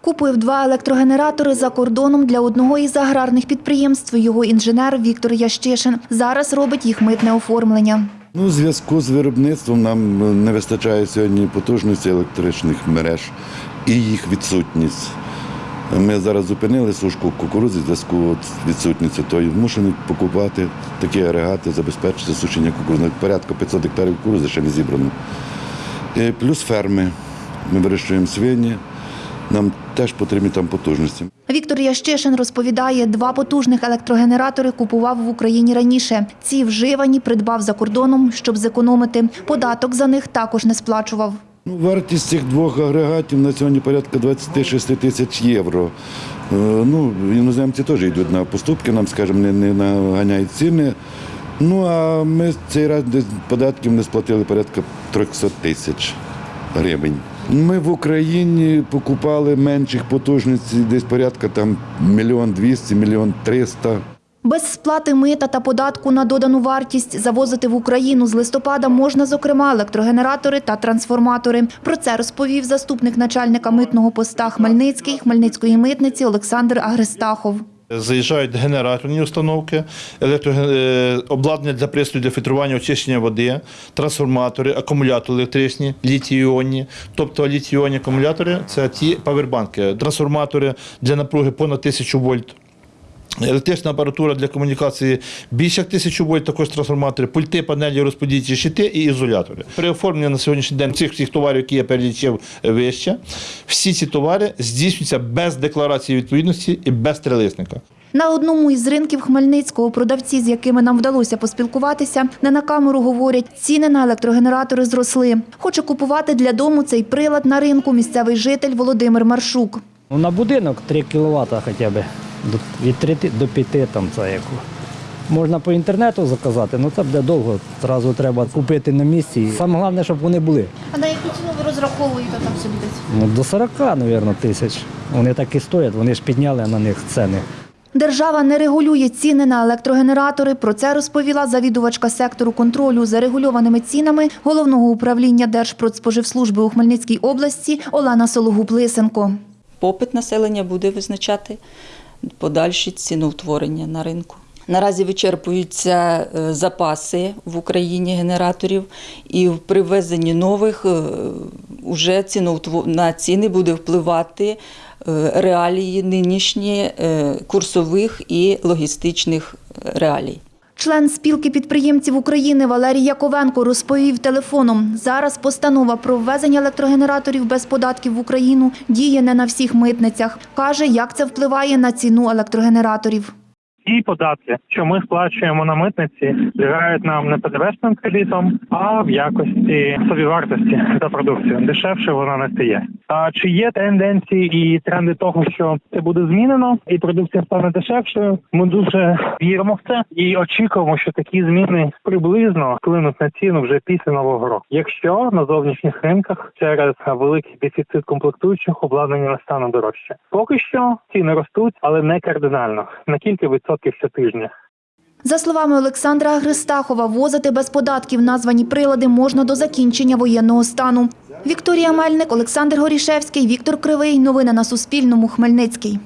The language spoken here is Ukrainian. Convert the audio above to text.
Купив два електрогенератори за кордоном для одного із аграрних підприємств. Його інженер Віктор Ящишин зараз робить їх митне оформлення. Ну, у зв'язку з виробництвом нам е, не вистачає сьогодні потужності електричних мереж і їх відсутність. Ми зараз зупинили сушку кукурудзи в зв'язку з відсутністю, то й покупати такі агрегати, забезпечити сушення кукурудзи. Порядка 500 гектарів кукурудзи ще не зібрано. І плюс ферми. Ми вирощуємо свині, нам теж потрібні там потужності. Віктор Ящишин розповідає, два потужних електрогенератори купував в Україні раніше. Ці вживані придбав за кордоном, щоб зекономити. Податок за них також не сплачував. Ну, вартість цих двох агрегатів на сьогодні порядка 26 тисяч євро. Е, Ну, іноземці теж йдуть на поступки, нам, скажімо, не, не наганяють ціни. Ну, а ми цей раз податків не сплатили порядка 300 тисяч гривень. Ми в Україні покупали менших потужностей, десь порядка там мільйон двісті, мільйон триста. Без сплати мита та податку на додану вартість завозити в Україну з листопада можна, зокрема, електрогенератори та трансформатори. Про це розповів заступник начальника митного поста Хмельницький Хмельницької митниці Олександр Агрестахов. Заїжджають генераторні установки, е, обладнання для пристрою для фільтрування очищення води, трансформатори, акумулятори електричні, літій-іонні. Тобто літій-іонні акумулятори це ті павербанки, трансформатори для напруги понад 1000 вольт. Електрична апаратура для комунікації більше як 1000 вольт, також трансформатори, пульти, панелі, розподільчі щити і ізолятори. При оформленні на сьогоднішній день цих всіх товарів, які я перелічив вище, всі ці товари здійснюються без декларації відповідності і без трилисника. На одному із ринків Хмельницького продавці, з якими нам вдалося поспілкуватися, не на камеру говорять, ціни на електрогенератори зросли. Хоче купувати для дому цей прилад на ринку місцевий житель Володимир Маршук. На будинок 3 кВт хоча б. До- Від 3 до 5 там це яку. Можна по інтернету заказати, але це буде довго. Зразу треба купити на місці. Саме головне, щоб вони були. А на яку ціну ви розраховуєте там собі десь? Ну, до 40, мабуть, тисяч. Вони так і стоять, вони ж підняли на них ціни. Держава не регулює ціни на електрогенератори. Про це розповіла завідувачка сектору контролю за регульованими цінами головного управління Держпродспоживслужби у Хмельницькій області Олена Сологуб-Лисенко. попит населення буде визначати подальші ціноутворення на ринку. Наразі вичерпуються е, запаси в Україні генераторів, і в привезенні нових вже уже на ціни буде впливати е, реалії нинішні е, курсових і логістичних реалій. Член спілки підприємців України Валерій Яковенко розповів телефоном. Зараз постанова про ввезення електрогенераторів без податків в Україну діє не на всіх митницях. Каже, як це впливає на ціну електрогенераторів. Ті податки, що ми сплачуємо на митниці, лягають нам не ПДВшним кредитом, а в якості собівартості за продукцію. Дешевше вона не стає. А чи є тенденції і тренди того, що це буде змінено, і продукція стане дешевшою? Ми дуже віримо в це і очікуємо, що такі зміни приблизно вплинуть на ціну вже після нового року. Якщо на зовнішніх ринках через великий дефіцит комплектуючих обладнання не стане дорожче, поки що ціни ростуть, але не кардинально на кілька відсотків щотижня. За словами Олександра Гристахова, возити без податків названі прилади можна до закінчення воєнного стану. Вікторія Мельник, Олександр Горішевський, Віктор Кривий. Новини на Суспільному. Хмельницький.